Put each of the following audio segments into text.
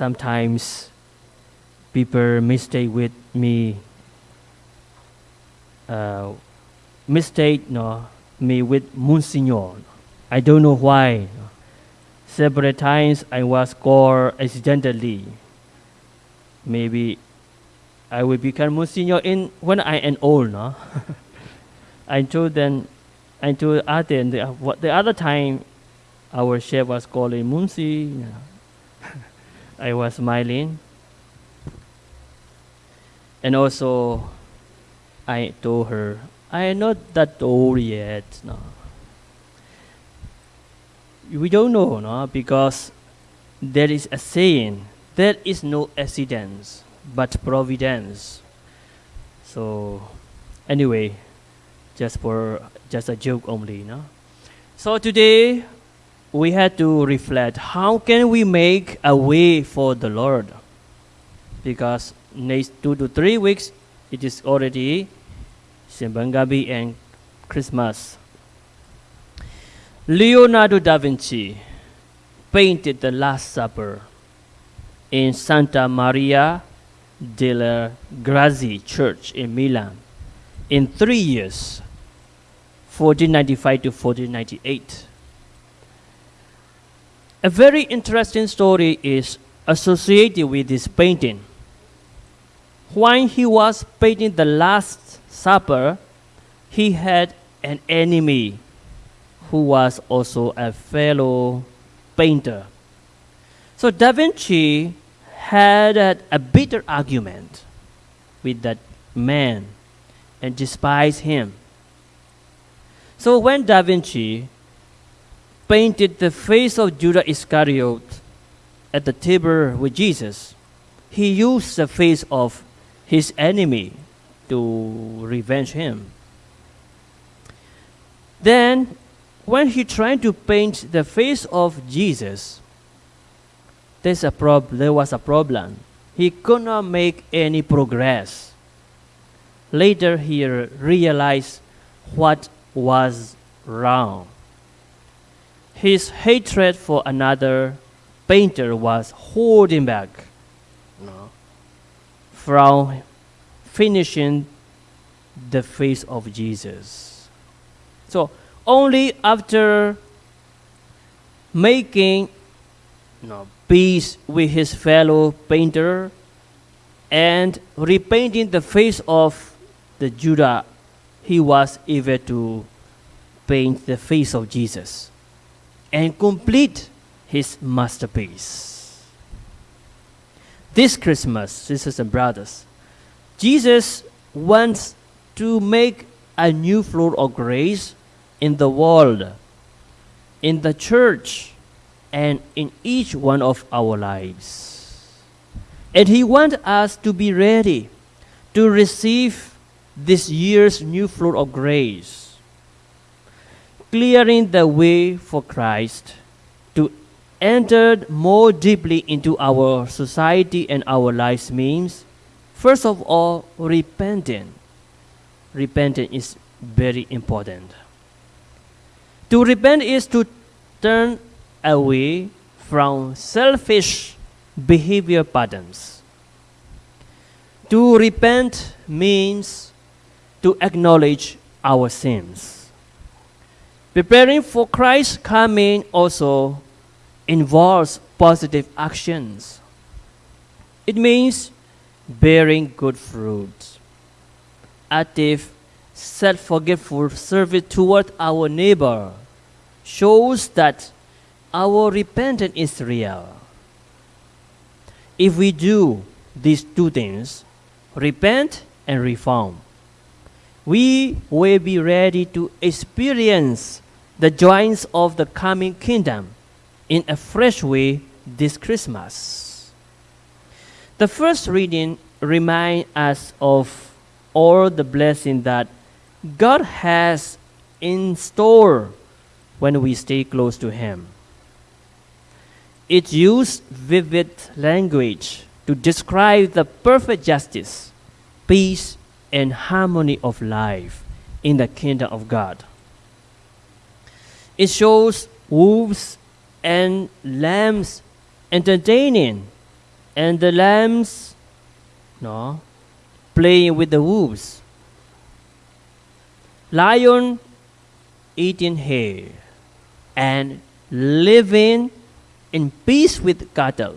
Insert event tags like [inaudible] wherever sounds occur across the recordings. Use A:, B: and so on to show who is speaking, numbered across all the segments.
A: sometimes people mistake with me uh, mistake no, me with Monsignor. I don't know why. Several times I was called accidentally. Maybe I will become Monsignor in when I am old. No? [laughs] I told them, I told Aten, the, what, the other time our chef was calling Munsi. I was smiling. And also, I told her, I am not that old yet. No. We don't know, no, because there is a saying, there is no accidents, but providence. So, anyway, just for just a joke only, no. So today, we had to reflect how can we make a way for the Lord, because next two to three weeks, it is already Simbang Gabi and Christmas. Leonardo da Vinci painted the Last Supper in Santa Maria della Grazie Church in Milan in three years, 1495 to 1498. A very interesting story is associated with this painting. When he was painting the Last Supper, he had an enemy who was also a fellow painter. So Da Vinci had a, a bitter argument with that man and despised him. So when Da Vinci painted the face of Judas Iscariot at the table with Jesus, he used the face of his enemy to revenge him. Then, when he tried to paint the face of Jesus, there's a prob- there was a problem. He could not make any progress. Later, he realized what was wrong. His hatred for another painter was holding back no, from finishing the face of Jesus. So, only after making no, peace with his fellow painter and repainting the face of the Judah, he was able to paint the face of Jesus and complete his masterpiece. This Christmas, sisters and brothers, Jesus wants to make a new floor of grace in the world, in the church, and in each one of our lives. And He wants us to be ready to receive this year's new floor of grace, clearing the way for Christ to enter more deeply into our society and our lives means, first of all, repenting. Repenting is very important. To repent is to turn away from selfish behavior patterns. To repent means to acknowledge our sins. Preparing for Christ's coming also involves positive actions. It means bearing good fruit, active, self forgetful service toward our neighbor shows that our repentance is real. If we do these two things, repent and reform, we will be ready to experience the joys of the coming kingdom in a fresh way this Christmas. The first reading reminds us of all the blessing that God has in store when we stay close to Him. It used vivid language to describe the perfect justice, peace, and harmony of life in the kingdom of God. It shows wolves and lambs entertaining and the lambs no playing with the wolves lion eating hay and living in peace with cattle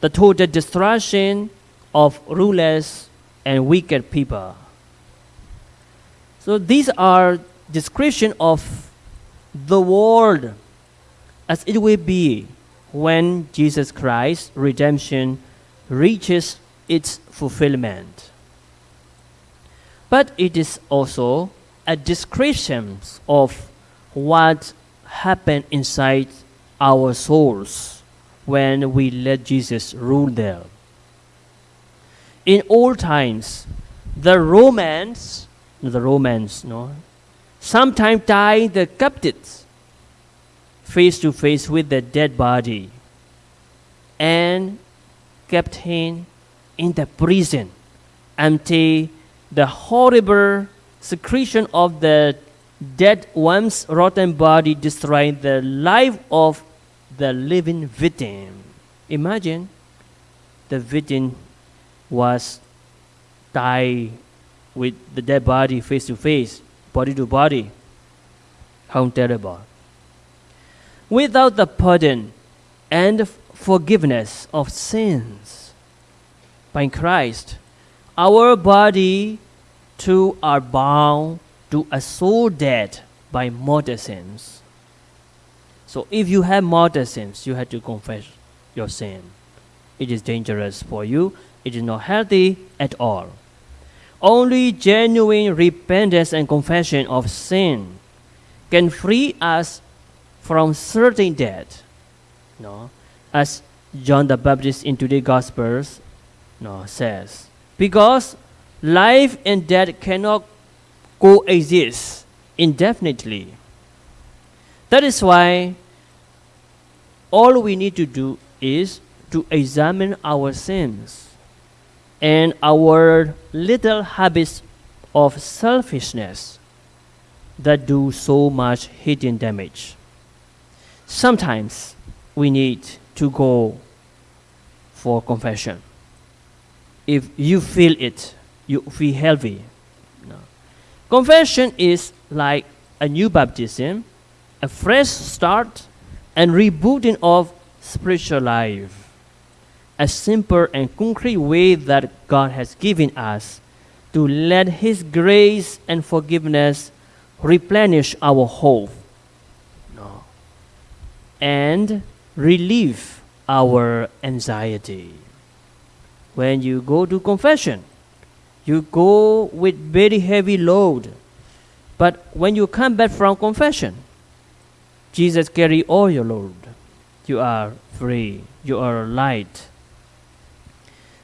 A: the total destruction of rulers and wicked people so these are description of the world as it will be when Jesus Christ's redemption reaches its fulfillment. But it is also a description of what happened inside our souls when we let Jesus rule there. In old times, the Romans, the Romans, no, sometimes tie the captives face to face with the dead body and kept him in the prison until the horrible secretion of the dead one's rotten body destroyed the life of the living victim. Imagine the victim was tied with the dead body face to face, body to body. How terrible without the pardon and forgiveness of sins. By Christ, our body too are bound to a soul dead by mortal sins. So if you have mortal sins, you have to confess your sin. It is dangerous for you. It is not healthy at all. Only genuine repentance and confession of sin can free us from certain death. No, as John the Baptist in today's Gospels no, says. Because life and death cannot coexist indefinitely. That is why all we need to do is to examine our sins and our little habits of selfishness that do so much hidden damage sometimes we need to go for confession. If you feel it, you feel healthy. No. Confession is like a new baptism, a fresh start, and rebooting of spiritual life. A simple and concrete way that God has given us to let His grace and forgiveness replenish our hope and relieve our anxiety. When you go to confession, you go with very heavy load. But when you come back from confession, Jesus carry all your load. You are free. You are light.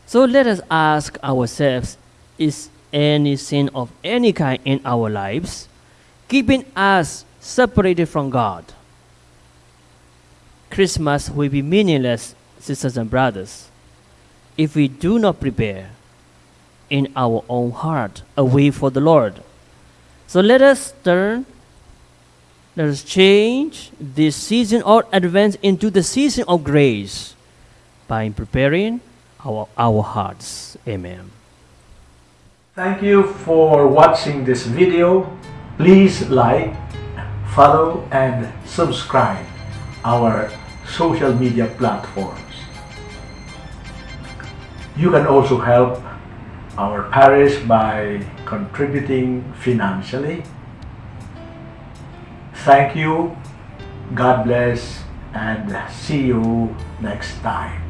A: So let us ask ourselves, is any sin of any kind in our lives keeping us separated from God? Christmas will be meaningless, sisters and brothers, if we do not prepare in our own heart a way for the Lord. So let us turn, let us change this season or advance into the season of grace by preparing our, our hearts. Amen.
B: Thank you for watching this video. Please like, follow and subscribe our social media platforms. You can also help our parish by contributing financially. Thank you, God bless, and see you next time.